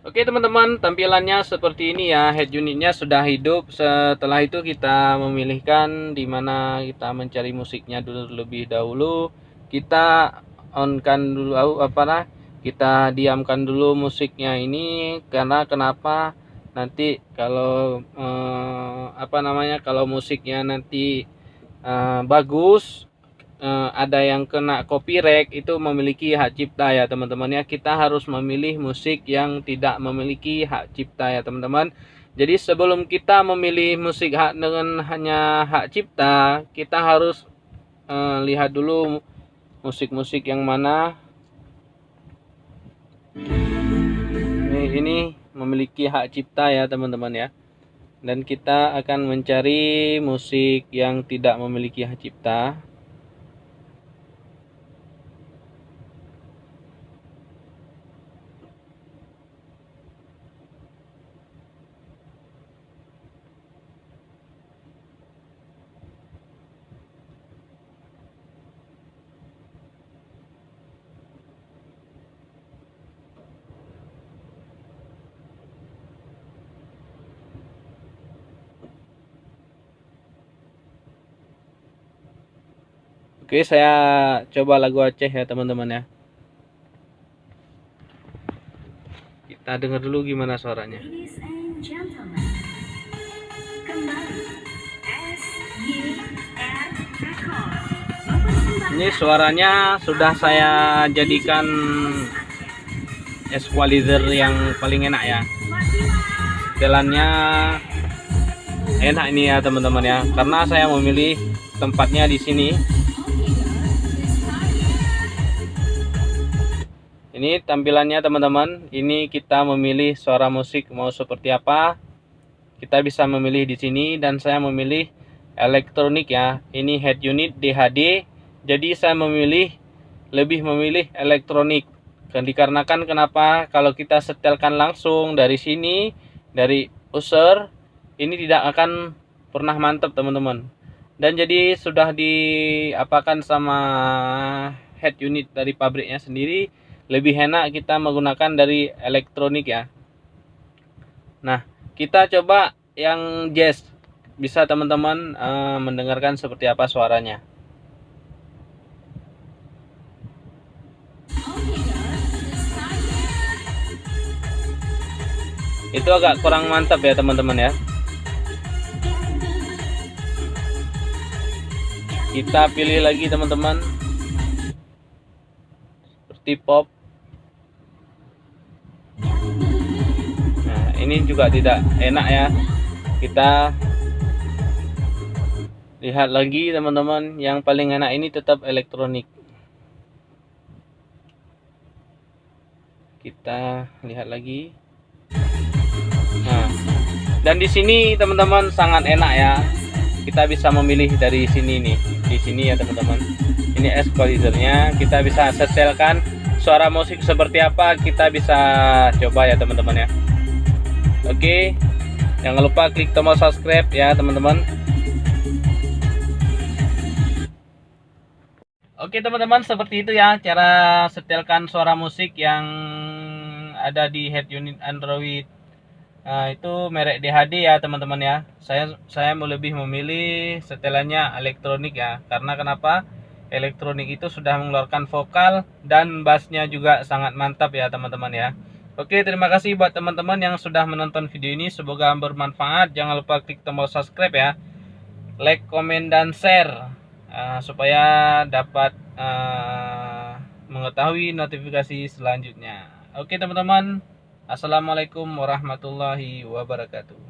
Oke teman-teman, tampilannya seperti ini ya. Head unitnya sudah hidup. Setelah itu kita memilihkan di mana kita mencari musiknya dulu lebih dahulu. Kita onkan dulu apa nah? Kita diamkan dulu musiknya ini karena kenapa? Nanti kalau eh, apa namanya? Kalau musiknya nanti eh, bagus uh, ada yang kena copyright itu memiliki hak cipta ya teman-teman ya. Kita harus memilih musik yang tidak memiliki hak cipta ya teman-teman. Jadi sebelum kita memilih musik hak dengan hanya hak cipta kita harus uh, lihat dulu musik-musik yang mana. Ini, ini memiliki hak cipta ya teman-teman ya. Dan kita akan mencari musik yang tidak memiliki hak cipta Oke, saya coba lagu Aceh ya teman-teman ya. Kita dengar dulu gimana suaranya. Ini suaranya sudah saya jadikan equalizer yang paling enak ya. Setelannya enak ini ya teman-teman ya, karena saya memilih tempatnya di sini ini tampilannya teman-teman. Ini kita memilih suara musik mau seperti apa. Kita bisa memilih di sini dan saya memilih elektronik ya. Ini head unit DHD jadi saya memilih lebih memilih elektronik. Dan dikarenakan kenapa? Kalau kita setelkan langsung dari sini dari user ini tidak akan pernah mantap teman-teman dan jadi sudah diapakan sama head unit dari pabriknya sendiri lebih enak kita menggunakan dari elektronik ya. Nah kita coba yang jazz. Bisa teman-teman uh, mendengarkan seperti apa suaranya. Itu agak kurang mantap ya teman-teman ya kita pilih lagi teman-teman. Seperti pop. Ini juga tidak enak ya. Kita lihat lagi teman-teman. Yang paling enak ini tetap elektronik. Kita lihat lagi. Nah dan di sini teman-teman sangat enak ya kita bisa memilih dari sini nih di sini ya teman-teman. Ini equalizernya kita bisa setelkan suara musik seperti apa kita bisa coba ya teman-teman ya. Oke. Jangan lupa klik tombol subscribe ya teman-teman. Oke teman-teman seperti itu ya cara setelkan suara musik yang ada di head unit Android nah, itu merek DHD ya teman-teman ya saya saya lebih memilih setelannya elektronik ya karena kenapa elektronik itu sudah mengeluarkan vokal dan bassnya juga sangat mantap ya teman-teman ya Oke, terima kasih buat teman-teman yang sudah menonton video ini. Semoga bermanfaat. Jangan lupa klik tombol subscribe ya. Like, komen, dan share. Uh, supaya dapat uh, mengetahui notifikasi selanjutnya. Oke teman-teman. Assalamualaikum warahmatullahi wabarakatuh.